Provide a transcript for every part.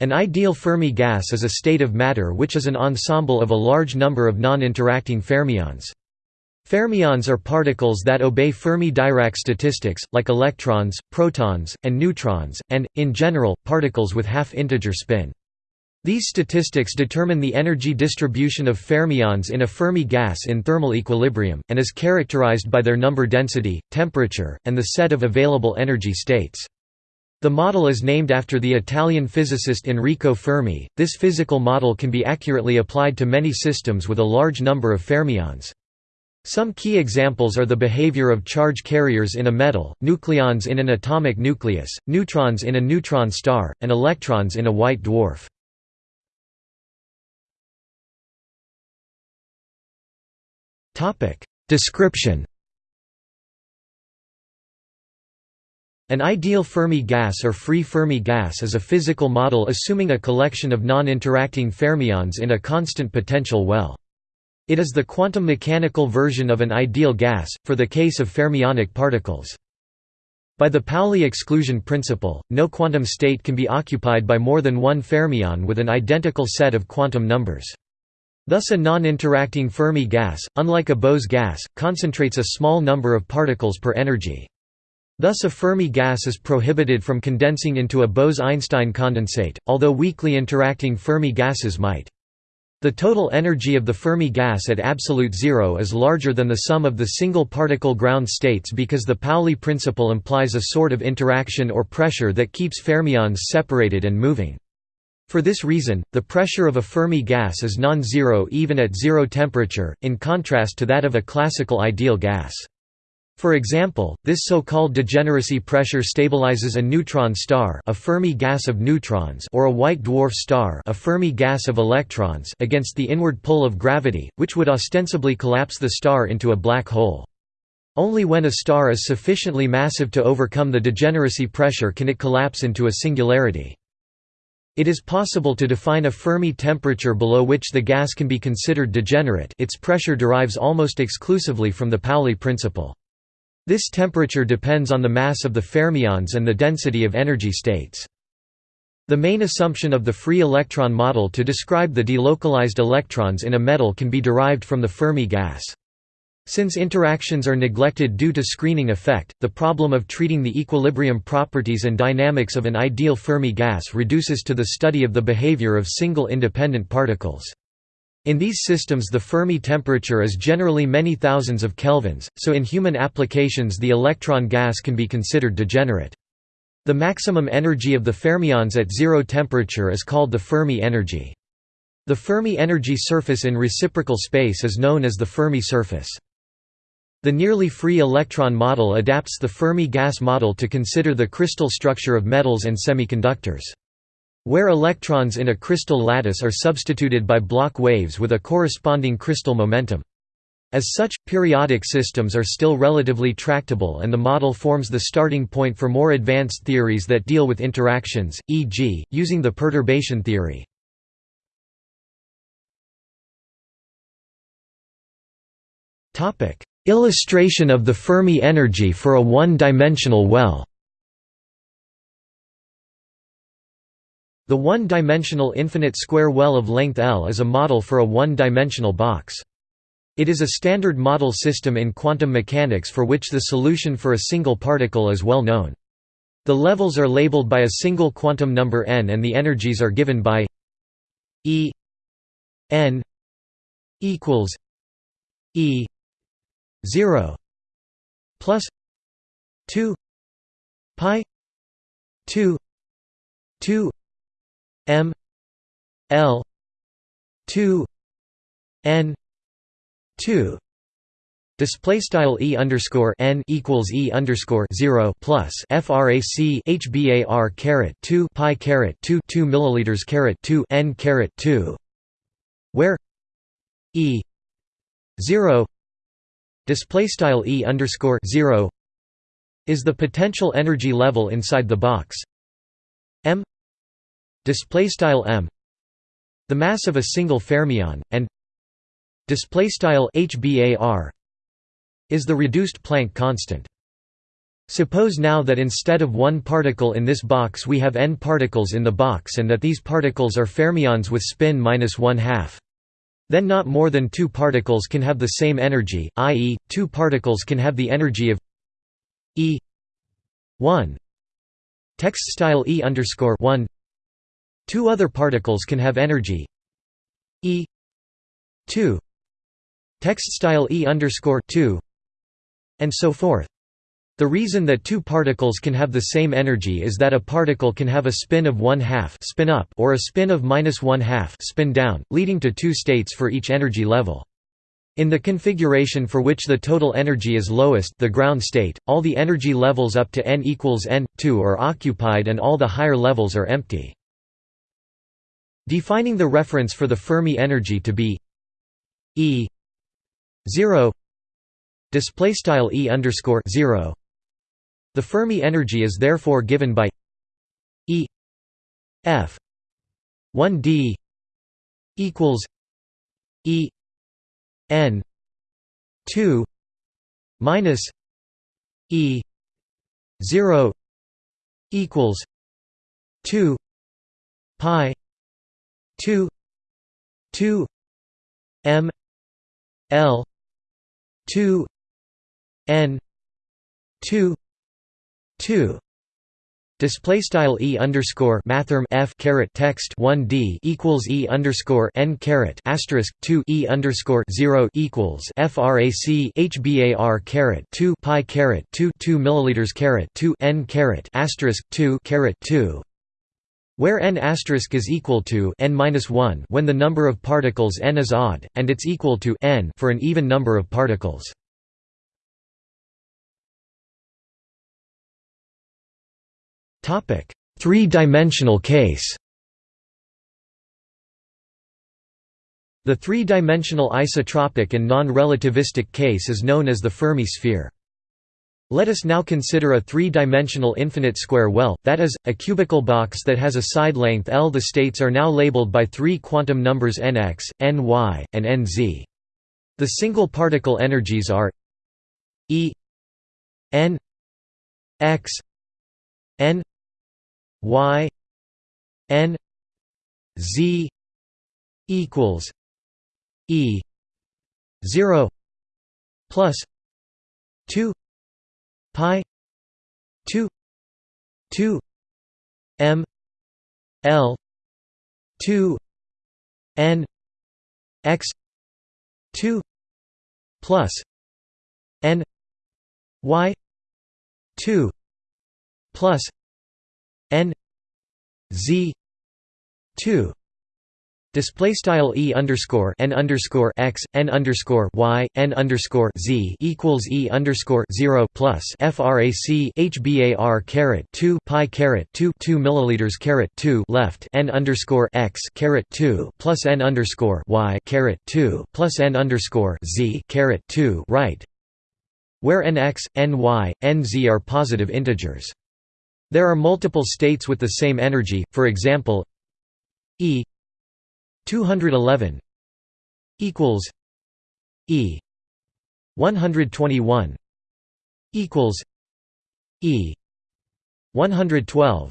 An ideal Fermi gas is a state of matter which is an ensemble of a large number of non-interacting fermions. Fermions are particles that obey Fermi-Dirac statistics, like electrons, protons, and neutrons, and, in general, particles with half-integer spin. These statistics determine the energy distribution of fermions in a Fermi gas in thermal equilibrium, and is characterized by their number density, temperature, and the set of available energy states. The model is named after the Italian physicist Enrico Fermi. This physical model can be accurately applied to many systems with a large number of fermions. Some key examples are the behavior of charge carriers in a metal, nucleons in an atomic nucleus, neutrons in a neutron star, and electrons in a white dwarf. Description An ideal Fermi gas or free Fermi gas is a physical model assuming a collection of non-interacting fermions in a constant potential well. It is the quantum mechanical version of an ideal gas, for the case of fermionic particles. By the Pauli exclusion principle, no quantum state can be occupied by more than one fermion with an identical set of quantum numbers. Thus a non-interacting Fermi gas, unlike a Bose gas, concentrates a small number of particles per energy. Thus a Fermi gas is prohibited from condensing into a Bose–Einstein condensate, although weakly interacting Fermi gases might. The total energy of the Fermi gas at absolute zero is larger than the sum of the single particle ground states because the Pauli principle implies a sort of interaction or pressure that keeps fermions separated and moving. For this reason, the pressure of a Fermi gas is non-zero even at zero temperature, in contrast to that of a classical ideal gas. For example, this so-called degeneracy pressure stabilizes a neutron star a Fermi gas of neutrons or a white dwarf star a Fermi gas of electrons against the inward pull of gravity, which would ostensibly collapse the star into a black hole. Only when a star is sufficiently massive to overcome the degeneracy pressure can it collapse into a singularity. It is possible to define a Fermi temperature below which the gas can be considered degenerate its pressure derives almost exclusively from the Pauli principle. This temperature depends on the mass of the fermions and the density of energy states. The main assumption of the free electron model to describe the delocalized electrons in a metal can be derived from the Fermi gas. Since interactions are neglected due to screening effect, the problem of treating the equilibrium properties and dynamics of an ideal Fermi gas reduces to the study of the behavior of single independent particles. In these systems the Fermi temperature is generally many thousands of kelvins, so in human applications the electron gas can be considered degenerate. The maximum energy of the fermions at zero temperature is called the Fermi energy. The Fermi energy surface in reciprocal space is known as the Fermi surface. The nearly free electron model adapts the Fermi gas model to consider the crystal structure of metals and semiconductors. Where electrons in a crystal lattice are substituted by Bloch waves with a corresponding crystal momentum. As such, periodic systems are still relatively tractable and the model forms the starting point for more advanced theories that deal with interactions, e.g., using the perturbation theory. Illustration of the Fermi energy for a one-dimensional well The one-dimensional infinite square well of length L is a model for a one-dimensional box. It is a standard model system in quantum mechanics for which the solution for a single particle is well known. The levels are labeled by a single quantum number n and the energies are given by E n equals E 0 plus 2 pi 2 2 M L two N two. Display style e underscore n equals e underscore zero plus frac hbar caret two pi caret two two milliliters caret two n caret two, where e zero display style e underscore zero is the potential energy level inside the box. M display style m the mass of a single fermion and display style hbar is the reduced Planck constant Suppose now that instead of one particle in this box we have n particles in the box and that these particles are fermions with spin minus one half. Then not more than two particles can have the same energy, i.e., two particles can have the energy of e 1 text style e underscore 1 two other particles can have energy e 2 text style e underscore 2 and so forth the reason that two particles can have the same energy is that a particle can have a spin of one half spin up or a spin of minus one half spin down, leading to two states for each energy level. In the configuration for which the total energy is lowest the ground state, all the energy levels up to n equals n2 are occupied and all the higher levels are empty. Defining the reference for the Fermi energy to be E 0 display style E underscore 0 the Fermi energy is therefore given by E F 1 d equals E n 2 minus E 0 equals 2 pi 2 2 m l 2 n 2 2 Display style e underscore mathrm f caret text one d equals e underscore n caret asterisk two e underscore zero equals frac hbar caret two pi caret two two milliliters caret two n caret asterisk two caret two where n is equal to n minus one when the number of particles n is odd, and it's equal to n for an even number of particles. Three-dimensional case The three-dimensional isotropic and non-relativistic case is known as the Fermi sphere. Let us now consider a three-dimensional infinite square well, that is, a cubical box that has a side length L. The states are now labeled by three quantum numbers nx, ny, and nz. The single particle energies are E n x n y n z equals e 0 plus 2 pi 2 2 m l 2 n x 2 plus n y 2 plus n z 2 Display style e underscore n underscore x n underscore y n underscore z equals e underscore zero plus frac hbar caret two pi caret two two milliliters caret two left n underscore x caret two plus n underscore y caret two plus n underscore z caret two right, where nx, ny, nz are positive integers. There are multiple states with the same energy, for example E 211 equals E 121 equals E 112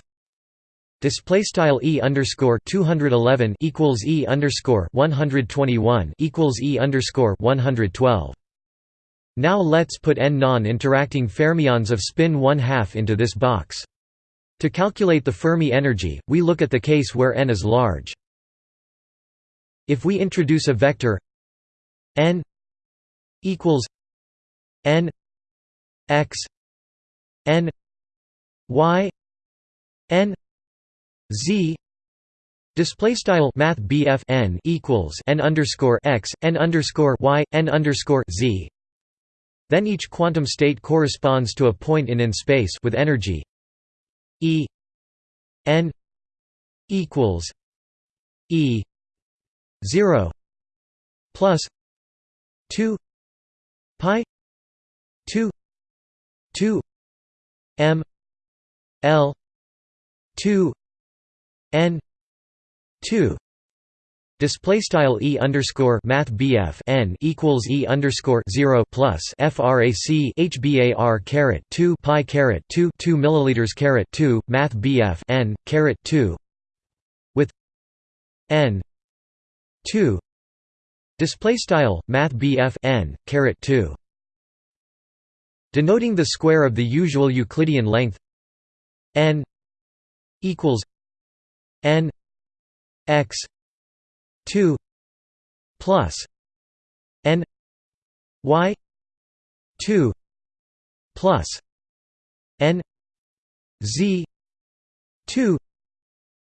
Display style e underscore two hundred eleven equals e underscore one hundred twenty one equals e underscore one hundred twelve. Now let's put n non-interacting fermions of spin one half into this box. To calculate the Fermi energy, we look at the case where n is large. If we introduce a vector n equals n x n y n z Display style Math BF n equals n underscore x n underscore y n underscore z. Then each quantum state corresponds to a point in n space with energy E N equals E zero plus two Pi two two M L two N two Display style e underscore math bf n equals e underscore zero plus frac hbar caret two pi caret two two milliliters caret two math bf n caret two with n two. Display style math bf n caret two. Denoting the square of the usual Euclidean length n equals n x 2 plus n y 2 plus n z 2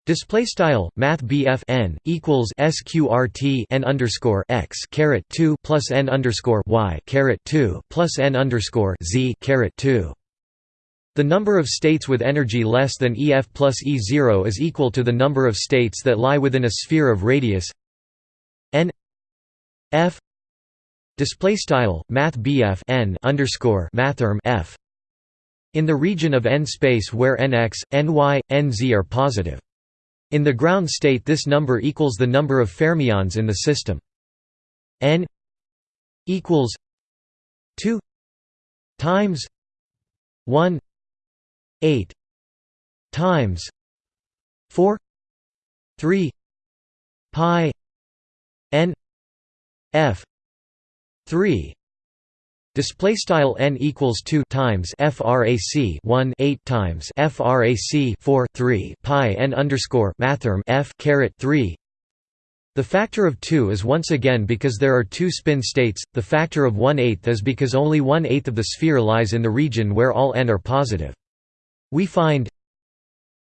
Display style Math n equals sqrt n underscore x caret two plus n underscore y caret two plus n underscore z caret two. The number of states with energy less than EF plus E0 is equal to the number of states that lie within a sphere of radius n f display style math bf n underscore mathrm f in the region of n space where nx, ny, nz are positive. In the ground state this number equals the number of fermions in the system. n equals 2 times 1 8 times 4 3 pi n f 3 Display style n equals 2 times frac 1 8 times frac 4 3 pi n underscore mathrm f caret 3. The factor of 2 is once again because there are two spin states. The factor of 1 8 is because only 1 8 of the sphere lies in the region where all n are positive. We find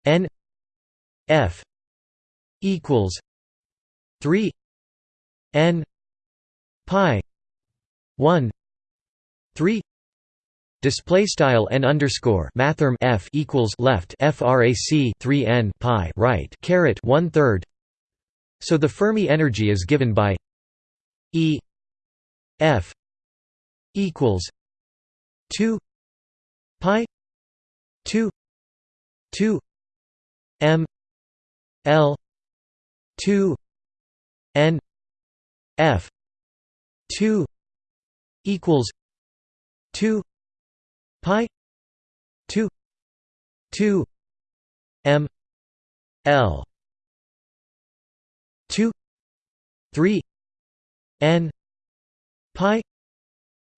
n f equals 3 n pi 1 3 display style n underscore mathrm f equals left frac 3 n pi right caret one third. So the fermi energy is given by e f equals 2 pi 2 2 m l 2 n F two equals two pi two two M L two three N pi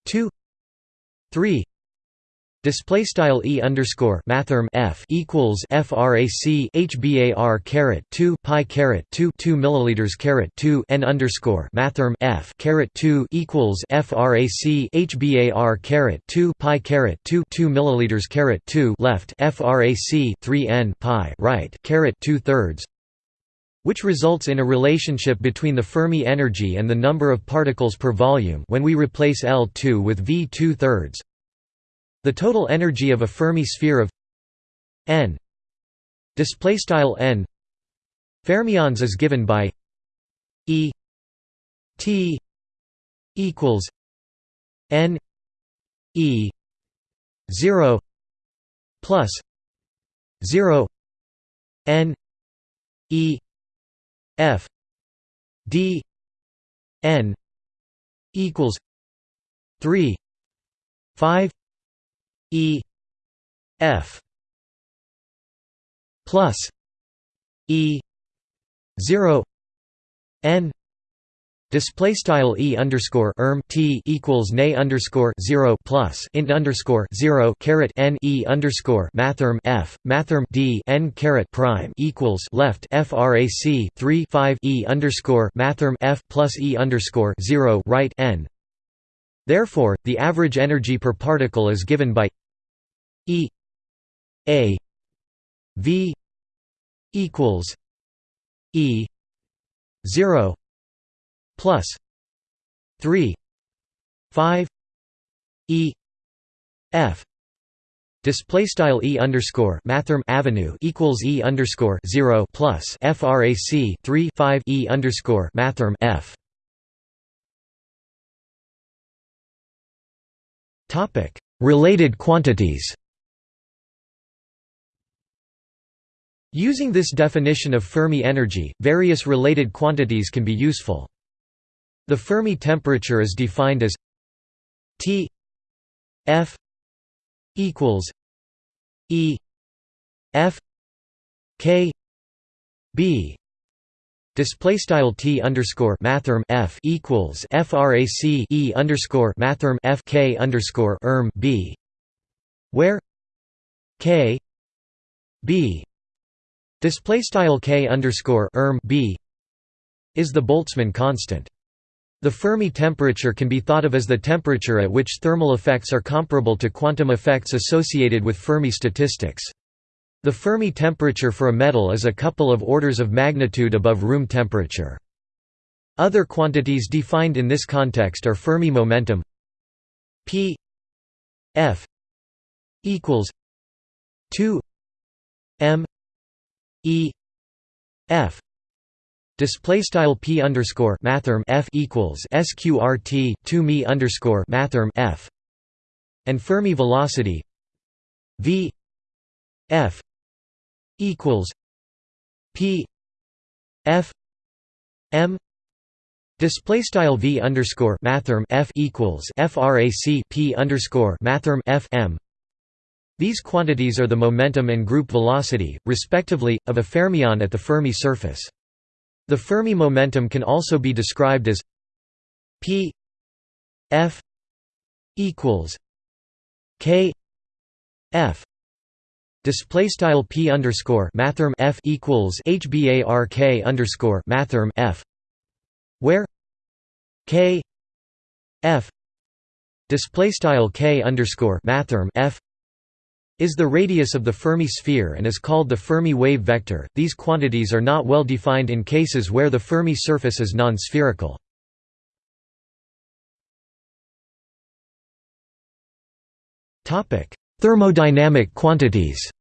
two three Display style e underscore mathrm f equals frac hbar caret two pi caret two two milliliters caret two n underscore mathrm f caret two equals frac hbar caret two pi caret two two milliliters caret two left frac three n pi right caret two thirds which results in a relationship between the Fermi energy and the number of particles per volume when we replace L2 with V two thirds. The total energy of a Fermi sphere of n display style n fermions is given by E T equals n E 0 plus 0 n E F D n equals 3 5 E F plus E zero N Display style e underscore erm t equals nay underscore zero plus int underscore zero caret n e underscore mathrm f mathrm d n caret prime equals left frac three five e underscore mathrm f plus e underscore zero right n. Therefore, the average energy per particle is given by E A V equals E zero plus three five E F Display style e underscore mathrm avenue equals e underscore zero plus frac three five e underscore mathrm f. Topic related quantities. Using this definition of Fermi energy, various related quantities can be useful. The Fermi temperature is defined as T F equals E F K B Display style T underscore mathrm F equals FRAC E underscore mathrm F K underscore erm B where K B display style K underscore erm B is the Boltzmann constant. The Fermi temperature can be thought of as the temperature at which thermal effects are comparable to quantum effects associated with Fermi statistics. The Fermi temperature for a metal is a couple of orders of magnitude above room temperature. Other quantities defined in this context are Fermi momentum p f equals 2 m e f display style p underscore mathrm f equals sqrt 2 me underscore mathrm f and Fermi velocity v f equals P F M Display style v underscore mathrm f equals frac p underscore mathrm f m. These quantities are the momentum and group velocity, respectively, of a fermion at the Fermi surface. The Fermi momentum can also be described as p f equals k f Display style p underscore mathrm f equals hbark underscore mathrm f, where k f display style k underscore mathrm f is the radius of the Fermi sphere and is called the Fermi wave vector. These quantities are not well defined in cases where the Fermi surface is non-spherical. Topic: Thermodynamic quantities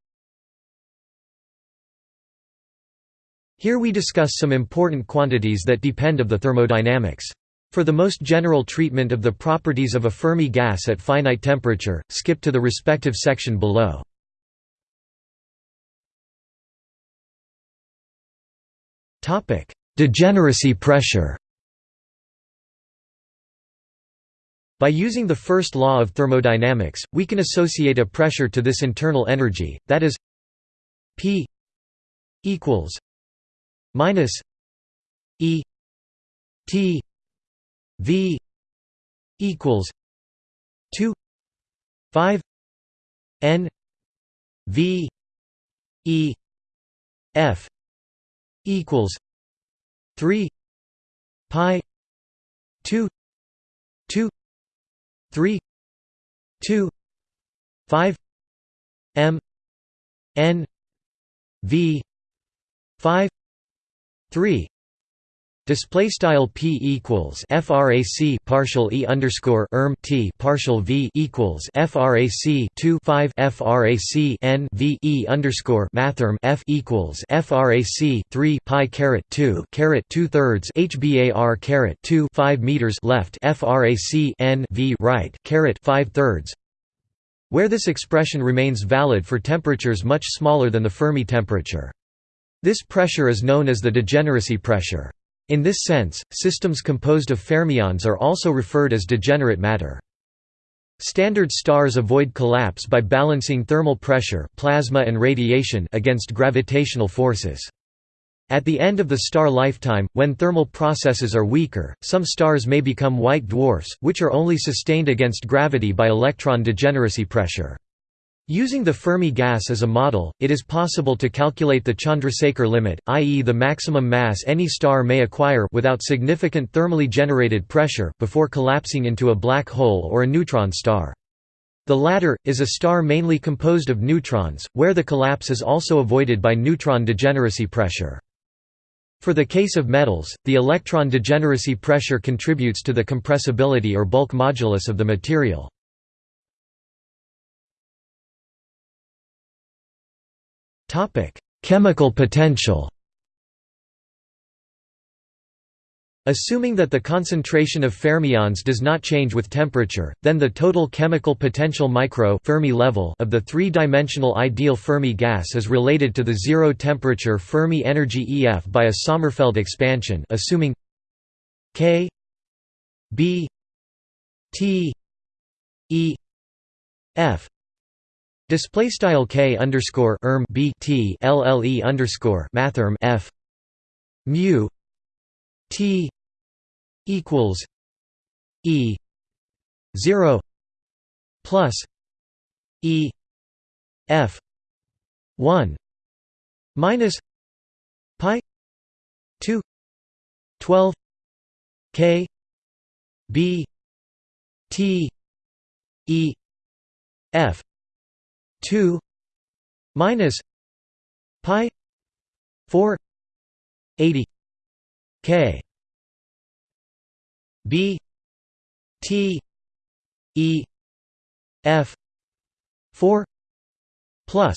Here we discuss some important quantities that depend of the thermodynamics. For the most general treatment of the properties of a Fermi gas at finite temperature, skip to the respective section below. Degeneracy pressure By using the first law of thermodynamics, we can associate a pressure to this internal energy, that is P equals minus E T V equals two five N V E F equals three pi two two 3 2 5 m n v 5 3 Display style p equals frac partial e underscore erm t partial v equals frac 2 5 frac n v e underscore mathrm f equals frac 3 pi caret 2 caret 2 thirds hbar caret 2 5 meters left frac n v right caret 5 thirds where this expression remains valid for temperatures much smaller than the Fermi temperature. This pressure is known as the degeneracy pressure. In this sense, systems composed of fermions are also referred as degenerate matter. Standard stars avoid collapse by balancing thermal pressure plasma and radiation against gravitational forces. At the end of the star lifetime, when thermal processes are weaker, some stars may become white dwarfs, which are only sustained against gravity by electron degeneracy pressure. Using the Fermi gas as a model, it is possible to calculate the Chandrasekhar limit, i.e. the maximum mass any star may acquire without significant thermally generated pressure before collapsing into a black hole or a neutron star. The latter, is a star mainly composed of neutrons, where the collapse is also avoided by neutron degeneracy pressure. For the case of metals, the electron degeneracy pressure contributes to the compressibility or bulk modulus of the material. Topic: Chemical potential. Assuming that the concentration of fermions does not change with temperature, then the total chemical potential micro Fermi level of the three-dimensional ideal Fermi gas is related to the zero-temperature Fermi energy EF by a Sommerfeld expansion assuming K B T E F display style K underscore erm B T underscore mathrm F. Mu T equals E zero plus E F one minus Pi two twelve K B T E F two minus Pi four eighty K. B T E F four plus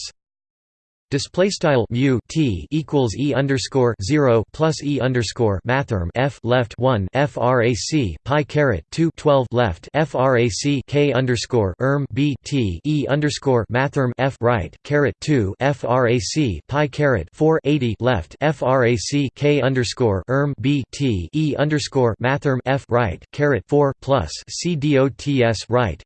display style mu t equals e underscore zero plus e underscore mathrm f left one frac pi caret two twelve left frac k underscore erm b t e underscore mathrm f right caret two frac pi caret four eighty left frac k underscore erm b t e underscore mathrm f right caret four plus c dots right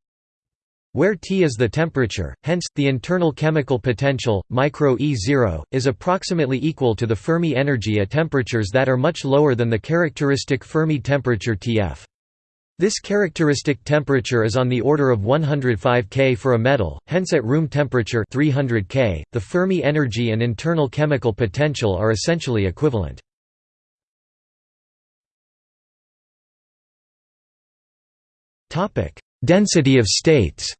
where T is the temperature, hence, the internal chemical potential, micro E0, is approximately equal to the Fermi energy at temperatures that are much lower than the characteristic Fermi temperature Tf. This characteristic temperature is on the order of 105 K for a metal, hence at room temperature 300 K, the Fermi energy and internal chemical potential are essentially equivalent. Density of states.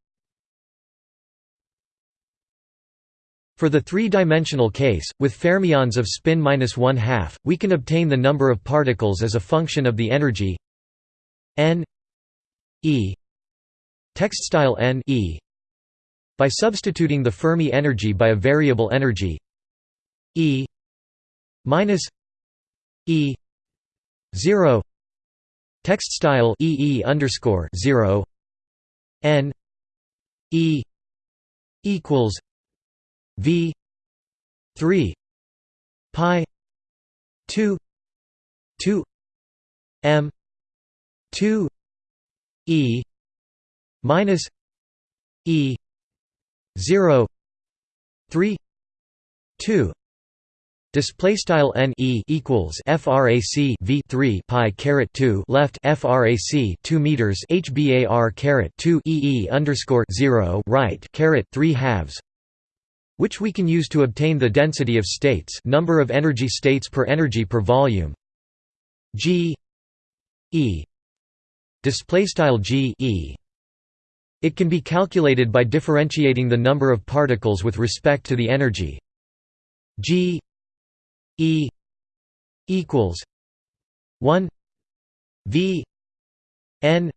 For the three-dimensional case, with fermions of spin minus one half, we can obtain the number of particles as a function of the energy n e text style n e by substituting the Fermi energy by a variable energy e minus e 0 text style e e underscore 0 n e equals v 3 pi 2 2 m 2 e minus e 0 3 2 Display style n e equals frac v 3 pi caret 2 left frac 2 meters hbar caret 2 e underscore 0 right caret 3 halves which we can use to obtain the density of states number of energy states per energy per volume. G e display style g e. It can be calculated by differentiating the number of particles with respect to the energy. G e equals 1 v n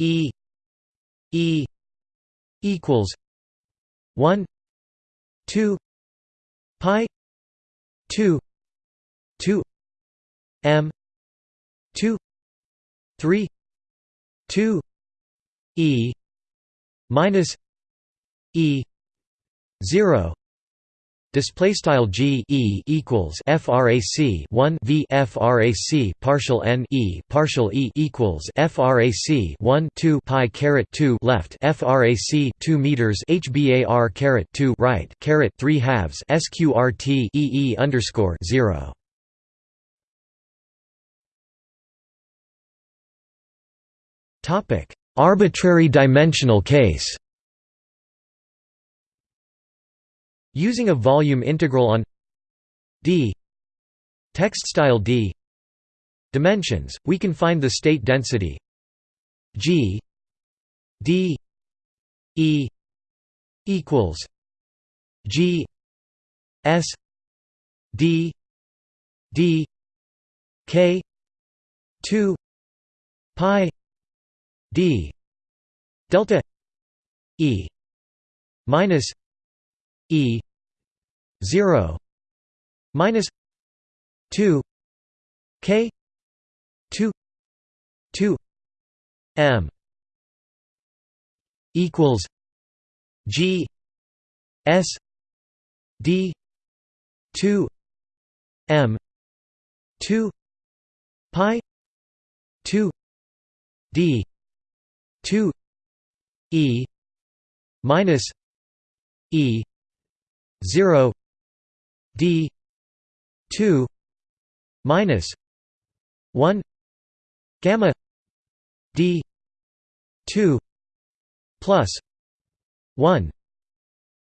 e e equals 1 2 pi 2 2 m 2 3 2 e minus e 0 Display style G E equals frac 1 V frac partial n E partial E equals frac 1 2 pi caret 2 left frac 2 meters hbar caret 2 right caret 3 halves sqrt E E underscore 0. Topic: Arbitrary dimensional case. Using a volume integral on d. Text style d. Dimensions, we can find the state density g d e equals g s d d k 2 pi d delta e minus e 0 minus 2 k 2 2 m equals g s d 2 m 2 pi 2 d 2 e minus e 0 d 2 minus 1 gamma d 2 plus 1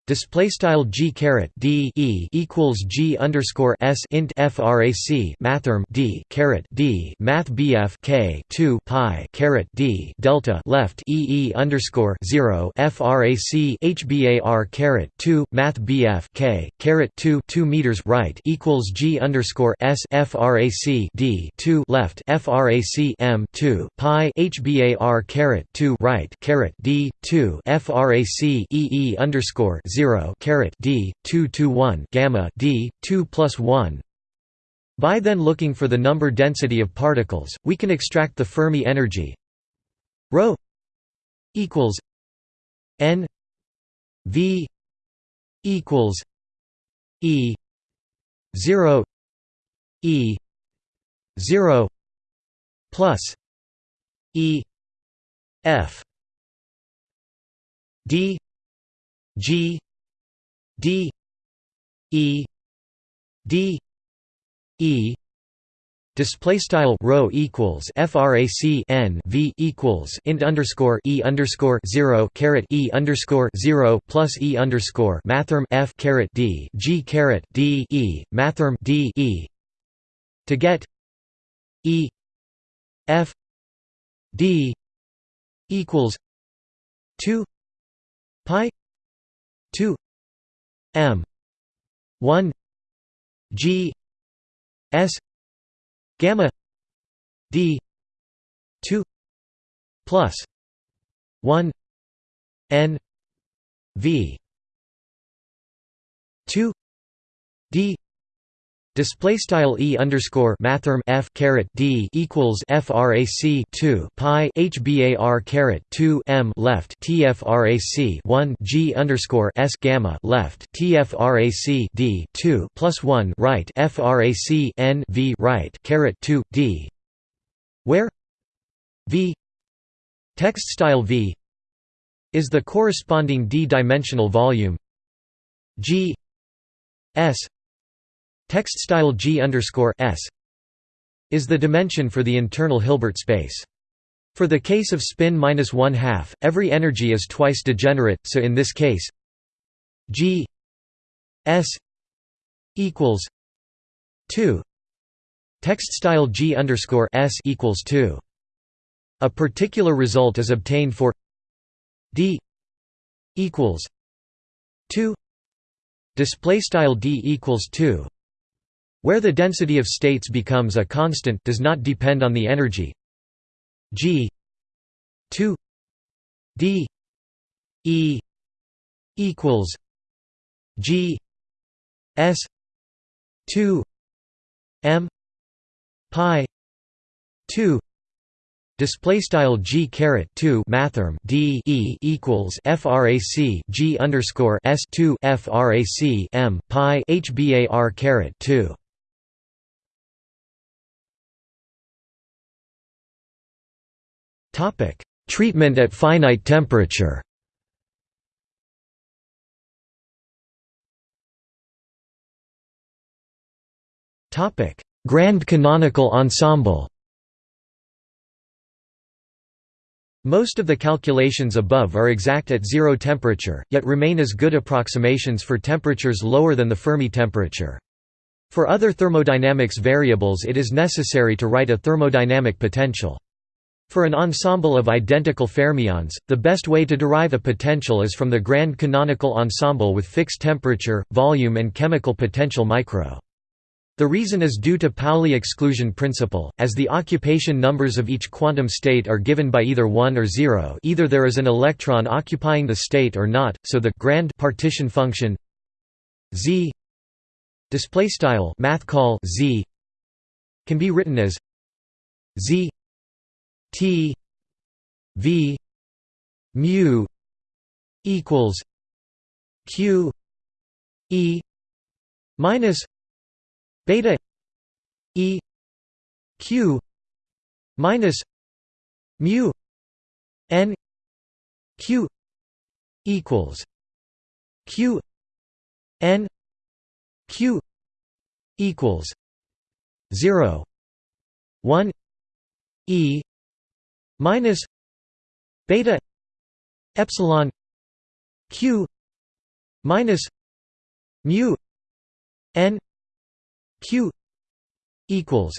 Display style g caret d e equals g underscore s int frac mathrm d caret d math bf k two pi caret d delta left e e underscore zero frac hbar caret two math bf k caret two two meters right equals g underscore s frac d two left frac m two pi hbar caret two right caret d two frac e e underscore 0 caret d 2 to 1 gamma d 2 plus 1 by then looking for the number density of particles we can extract the fermi energy. Rho equals n v equals e 0 e 0 plus e f d G D E D E Display style rho equals frac n v equals int underscore e underscore zero caret e underscore zero plus e underscore mathrm f caret d g caret d e mathrm d e to get e f d equals two pi 2 m 1 g s gamma d 2 plus 1 n v 2 d Display style e underscore mathrm f caret d equals frac 2 pi hbar caret 2 m left tfrac 1 g underscore s gamma left tfrac d 2 plus 1 right frac n v right caret 2 d. Where v text style v is the corresponding d-dimensional volume g s Text style G S is the dimension for the internal Hilbert space. For the case of spin minus one half, every energy is twice degenerate. So in this case, G S equals two. Text style G S equals two. A particular result is obtained for D equals two. Display style D equals two where the density of states becomes a constant does not depend on the energy. G 2 d e equals g s 2 m pi 2 Display style g caret two mathrm d e equals frac g underscore s two frac m pi hbar caret two Topic: Treatment at finite temperature. Topic: Grand canonical ensemble. Most of the calculations above are exact at zero temperature, yet remain as good approximations for temperatures lower than the Fermi temperature. For other thermodynamics variables it is necessary to write a thermodynamic potential. For an ensemble of identical fermions, the best way to derive a potential is from the grand canonical ensemble with fixed temperature, volume and chemical potential micro. The reason is due to Pauli exclusion principle, as the occupation numbers of each quantum state are given by either 1 or 0 either there is an electron occupying the state or not, so the grand partition function z math call z can be written as z t v mu equals q e minus beta e q minus mu n q equals q n q equals 0 1 e minus beta epsilon q minus mu n q equals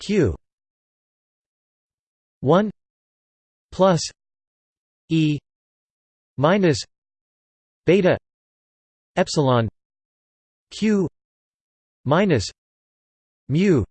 q 1 plus e minus beta epsilon q minus mu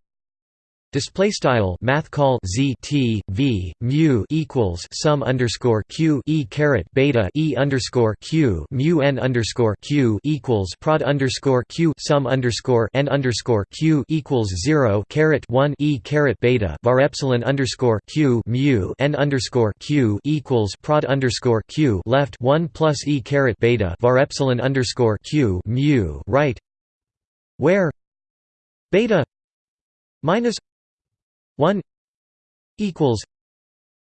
Display style math call z t v mu equals sum underscore q e caret beta e underscore q mu n underscore q equals prod underscore q sum underscore n underscore q equals zero caret one e caret beta var epsilon underscore q mu n underscore q equals prod underscore q left one plus e caret beta var epsilon underscore q mu right where beta minus 1 equals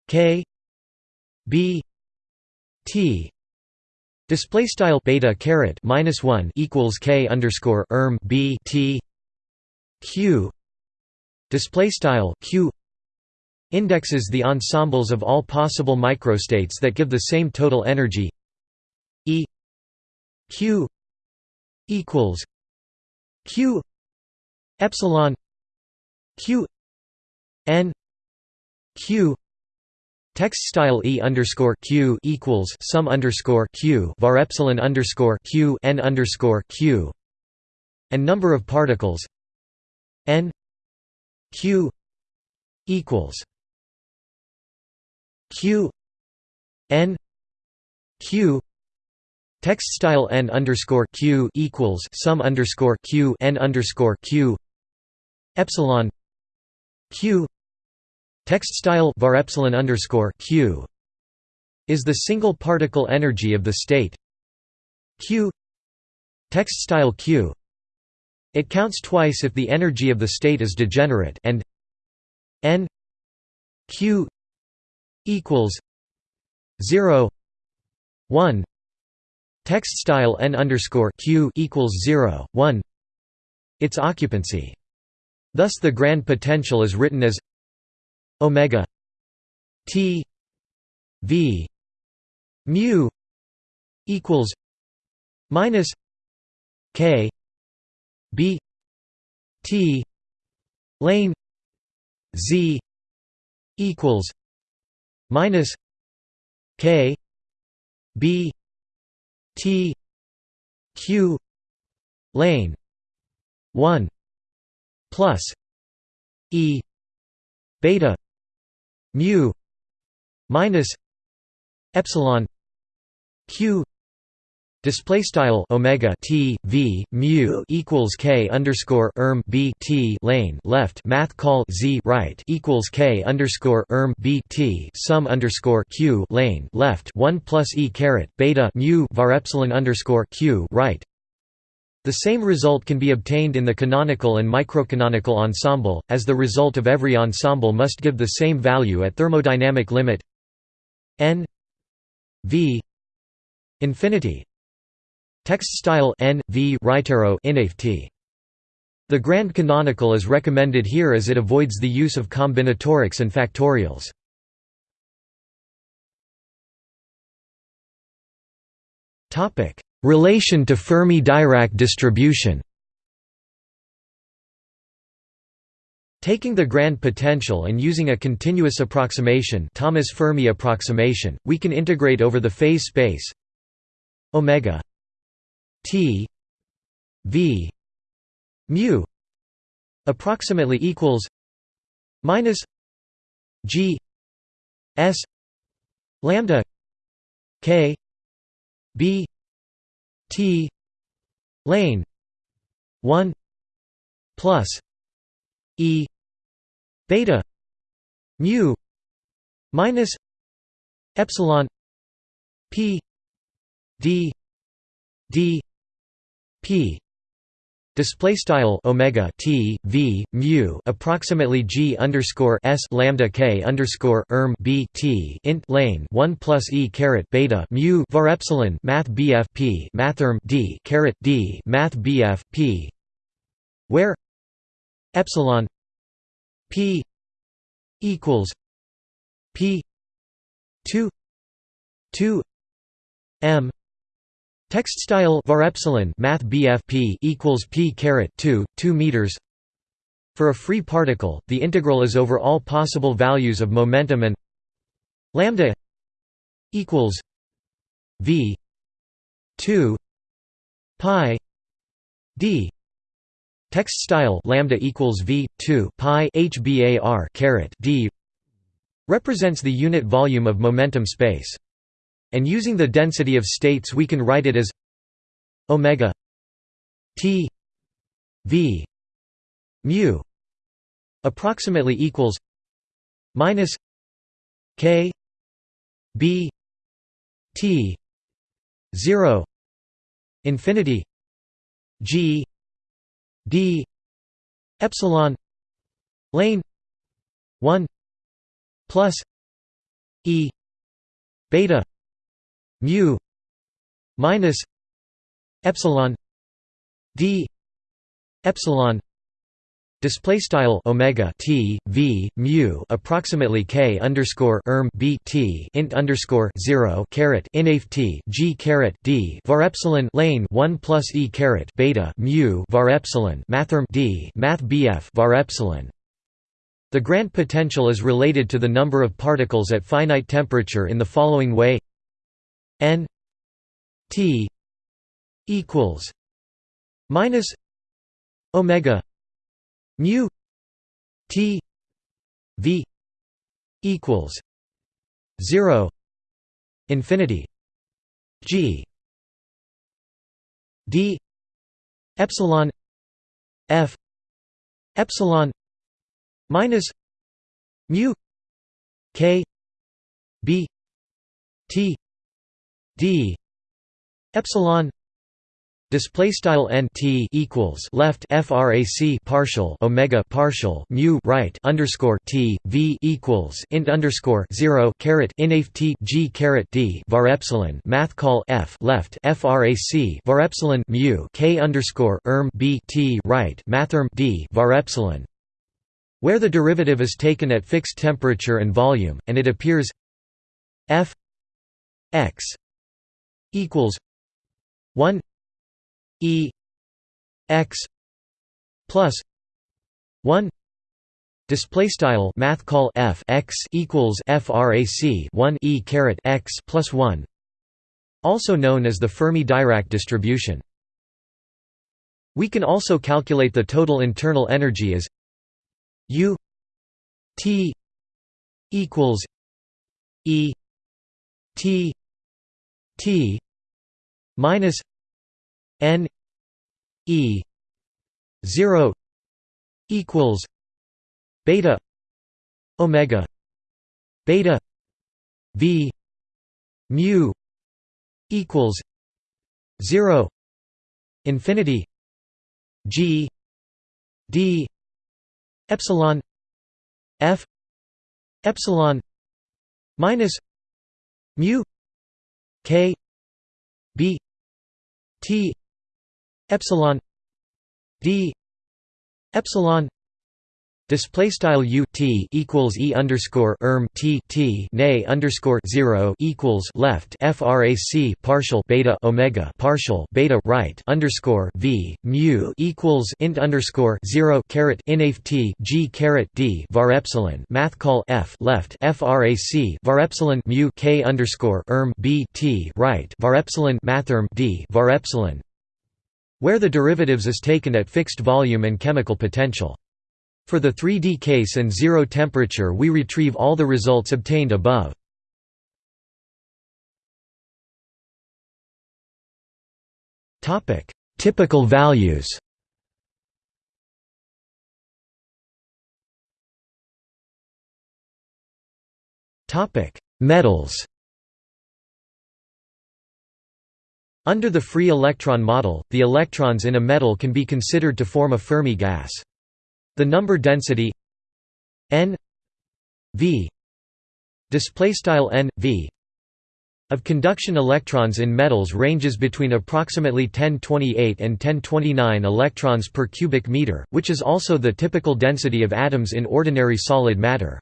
k b t display style beta caret minus 1 equals k underscore erm b t q display style q indexes the ensembles of all possible microstates that give the same total energy. E q equals q epsilon q n q text style e underscore q equals sum underscore q var epsilon underscore q n underscore q and number of particles n q equals q n q text style n underscore q equals sum underscore q n underscore q epsilon q. Text style var epsilon underscore q. is the single particle energy of the state. Q. Text style q. It counts twice if the energy of the state is degenerate and n q equals 0 1 text style n underscore q equals 0 1 its occupancy thus the grand potential is written as omega t v mu equals minus k b t lane z equals minus k b t q lane 1 plus e beta mu minus epsilon q display style omega t v mu equals k underscore erm b t lane left math call z right equals k underscore erm b t sum underscore q lane left one plus e caret beta mu var epsilon underscore q right the same result can be obtained in the canonical and microcanonical ensemble, as the result of every ensemble must give the same value at thermodynamic limit n v infinity. Text style n v right arrow The grand canonical is recommended here as it avoids the use of combinatorics and factorials. Relation to Fermi-Dirac distribution. Taking the grand potential and using a continuous approximation Thomas Fermi approximation, we can integrate over the phase space omega t v mu approximately equals minus g s lambda k b T. Lane. 1 plus. E. Beta. Mu. Minus. Epsilon. P. D. D. P Display style omega t v mu approximately g underscore s lambda k underscore erm b t int lane one plus e caret beta mu var epsilon math bf p mathrm d caret d math bf p where epsilon p equals p two two m Text style var epsilon math BFP equals p caret 2 2 meters. For a free particle, the integral is over all possible values of momentum and lambda equals v 2 pi d text style lambda equals v 2 pi hbar caret d represents the unit volume of momentum space and using the density of states we can write it as omega t v mu approximately equals minus k b t 0 infinity g d epsilon lane 1 plus e beta mu minus epsilon d epsilon display style omega t v mu approximately k underscore erm b t int underscore zero caret inaf t g caret d var epsilon lane one plus e caret beta mu var epsilon mathrm d math bf var epsilon. The Grand potential is related to the number of particles at finite temperature in the following way n t equals minus omega mu t v equals 0 infinity g d epsilon f epsilon minus mu k b t d epsilon display style n t equals left frac partial omega partial mu right underscore t v equals int underscore 0 caret inaf t g caret d var epsilon math call f left frac var epsilon mu k underscore erm b t right mathrm d var epsilon where the derivative is taken at fixed temperature and volume and it appears f x equals one E x plus one Display style math call f x equals frac 1 e caret x plus 1, also known as the Fermi-Dirac distribution. We can also calculate the total internal energy as U T equals E T T minus N E zero equals beta omega beta V mu equals zero infinity G D epsilon F epsilon minus mu K B T epsilon D epsilon Display style u t equals e underscore erm t t nay underscore zero equals left frac partial beta omega partial beta right underscore v mu equals int underscore zero caret inaf t g caret d var epsilon. Math call f left frac var epsilon mu k underscore erm b t right var epsilon. Mathrm d var epsilon. Where the derivatives is taken at fixed volume and chemical potential. For the 3D case and zero temperature we retrieve all the results obtained above. Typical values Metals Under the free electron model, the electrons in a metal can be considered to form a Fermi gas. The number density n v display style n v of conduction electrons in metals ranges between approximately 1028 and 1029 electrons per cubic meter, which is also the typical density of atoms in ordinary solid matter.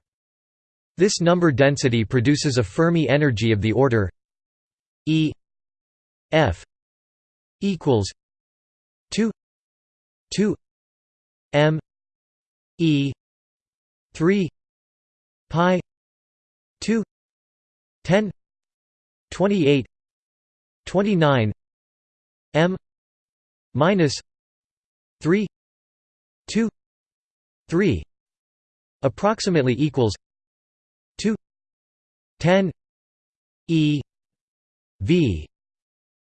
This number density produces a Fermi energy of the order E F equals two two M E three pi two ten twenty eight twenty nine M minus three two three approximately equals two ten E V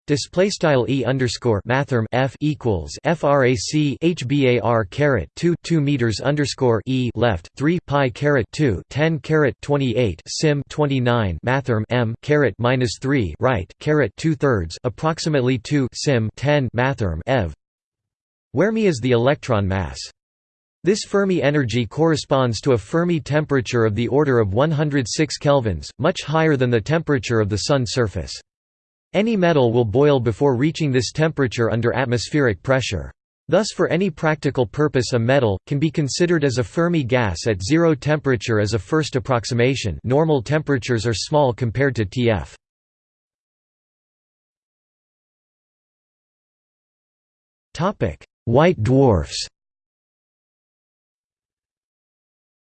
Display style e underscore mathrm f equals frac hbar caret 2 2 meters underscore e left 3 pi caret 2 10 caret 28 sim 29 mathrm m caret minus 3 right caret 2 thirds approximately 2 sim 10 mathrm ev where me is the electron mass. This Fermi energy corresponds to a Fermi temperature of the order of 106 kelvins, much higher than the temperature of the Sun surface. Any metal will boil before reaching this temperature under atmospheric pressure. Thus for any practical purpose a metal, can be considered as a Fermi gas at zero temperature as a first approximation normal temperatures are small compared to Tf. White dwarfs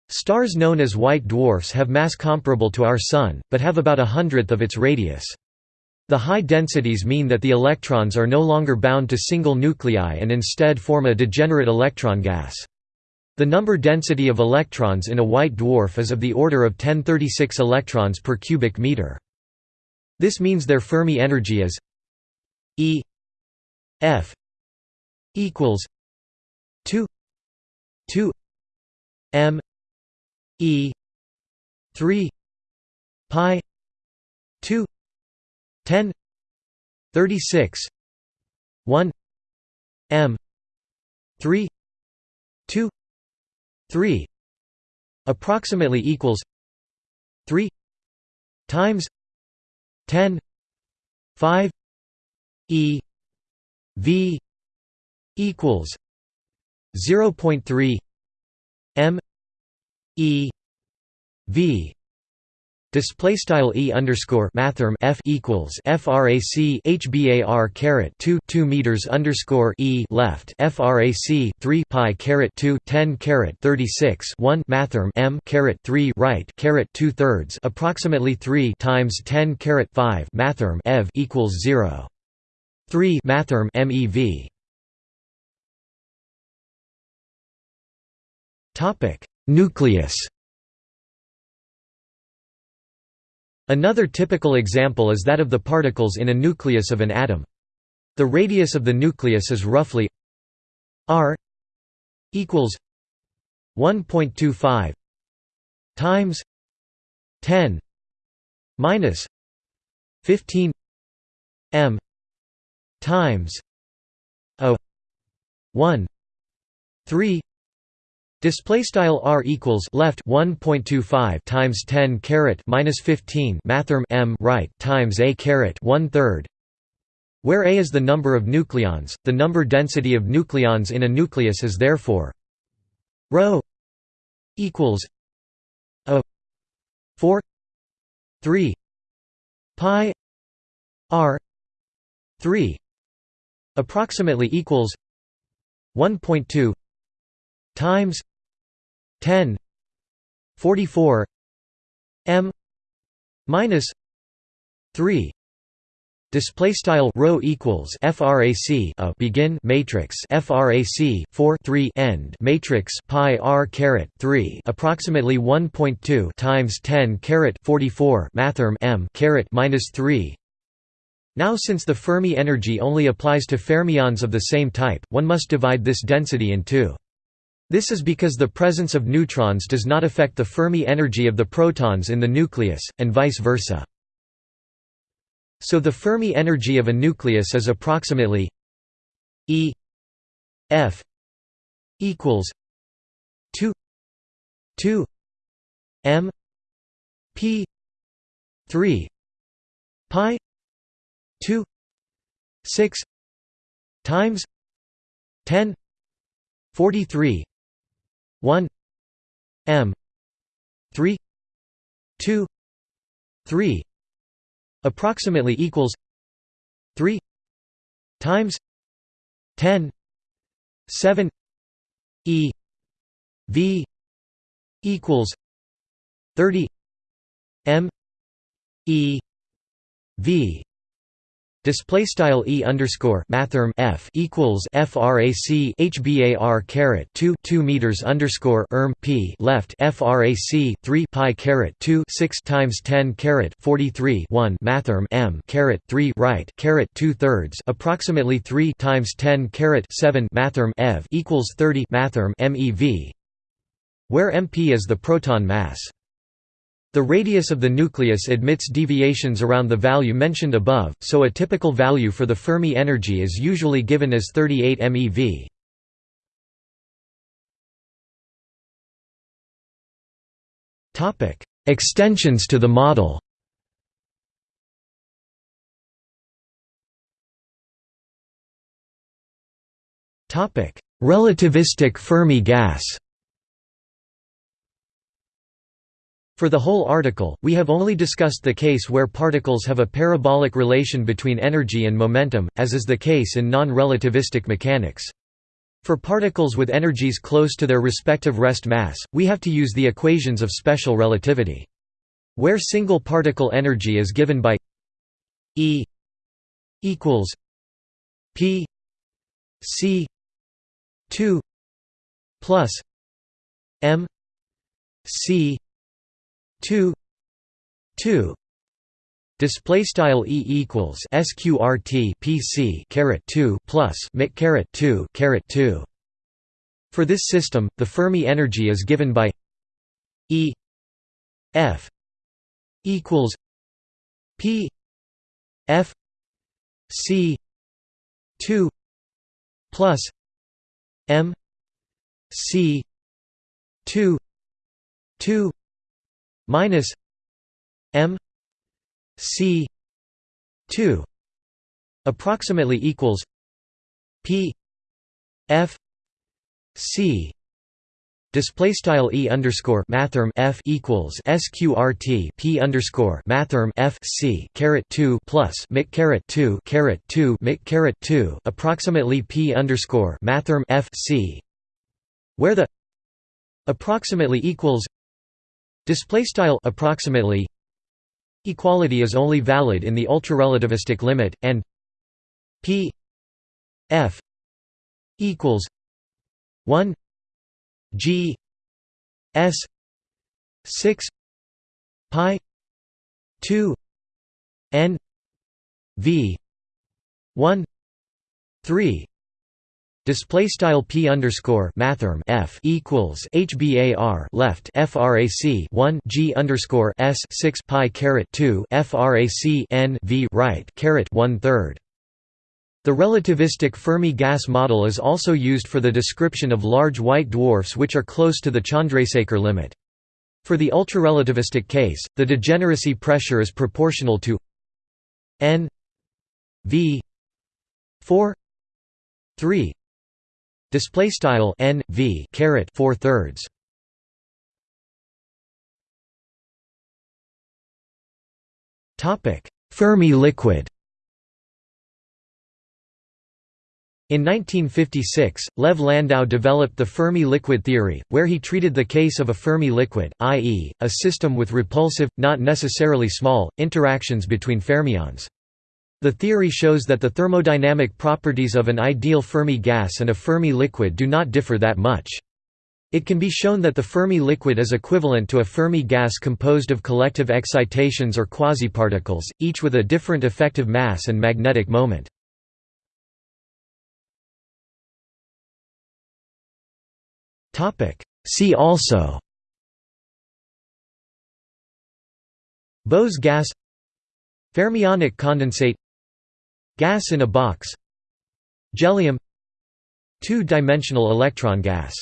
Stars known as white dwarfs have mass comparable to our Sun, but have about a hundredth of its radius. The high densities mean that the electrons are no longer bound to single nuclei and instead form a degenerate electron gas. The number density of electrons in a white dwarf is of the order of 1036 electrons per cubic meter. This means their Fermi energy is E F equals 2 2 m E 3 pi 2 10 36 1 m 3 2 3 approximately equals 3 times 10 5 e v equals 0.3 m e v Display style e underscore mathrm f equals frac hbar caret 2 2 meters underscore e left frac 3 pi caret 2 10 caret 36 1 mathrm m caret 3 right caret 2 thirds approximately 3 times 10 caret 5 mathrm ev equals 0 3 mathrm mev topic nucleus Another typical example is that of the particles in a nucleus of an atom. The radius of the nucleus is roughly r equals 1.25 times 10 minus 15 m times a 1 3 Display style r equals left 1.25 times 10 caret minus 15 mathrm m right times a caret one third, where a is the number of nucleons. The number density of nucleons in a nucleus is therefore rho equals a 4 3 pi r 3 approximately equals 1.2 times 10 44 m minus 3 Display style rho equals frac a begin matrix frac 4 3 end matrix pi r caret 3 approximately 1.2 times 10 caret 44 mathrm m caret minus 3. Now since the Fermi energy only applies to fermions of the same type, one must divide this density in two. This is because the presence of neutrons does not affect the Fermi energy of the protons in the nucleus, and vice versa. So the Fermi energy of a nucleus is approximately E F equals 2 2 M P 3 pi 2 6 times 10 43 1 m 3 2 3 approximately equals 3 times 10 7 e v equals 30 m e v Display style e underscore mathrm f equals frac hbar caret 2 2 meters underscore erm p left frac 3 pi caret 2 6 times 10 caret 43 1 mathrm m caret 3 right caret 2 thirds approximately 3 times 10 caret 7 mathrm ev equals 30 mathrm mev, where mp is the proton mass. The radius of the nucleus admits deviations around the value mentioned above, so a typical value for the Fermi energy is usually given as 38 MeV. Extensions to the model Relativistic Fermi gas For the whole article, we have only discussed the case where particles have a parabolic relation between energy and momentum, as is the case in non-relativistic mechanics. For particles with energies close to their respective rest mass, we have to use the equations of special relativity. Where single particle energy is given by E equals P C 2 plus M C 2 2 display style e equals sqrt pc caret 2 plus mic caret 2 caret 2 for this system the fermi energy is given by e f equals p f c 2 plus m c 2 2 minus m c 2 approximately equals p f c Display style e underscore mathrm f equals sqrt p underscore mathrm f c caret two plus mic caret two caret two mic caret two approximately p underscore mathrm f c, where the approximately equals Display style approximately equality is only valid in the ultra-relativistic limit and p f equals 1 g s 6 pi 2 n v 1 3 Display style p underscore mathrm f equals hbar left frac 1 g underscore s 6 pi caret 2 frac n v right caret 1 third. The relativistic Fermi gas model is also used for the description of large white dwarfs which are close to the Chandrasekhar limit. For the ultrarelativistic case, the degeneracy pressure is proportional to n v 4 3 Display style n v caret four thirds. Topic: Fermi liquid. In 1956, Lev Landau developed the Fermi liquid theory, where he treated the case of a Fermi liquid, i.e., a system with repulsive, not necessarily small, interactions between fermions. The theory shows that the thermodynamic properties of an ideal Fermi gas and a Fermi liquid do not differ that much. It can be shown that the Fermi liquid is equivalent to a Fermi gas composed of collective excitations or quasiparticles, each with a different effective mass and magnetic moment. See also Bose gas Fermionic condensate Gas in a box Jellium Two-dimensional electron gas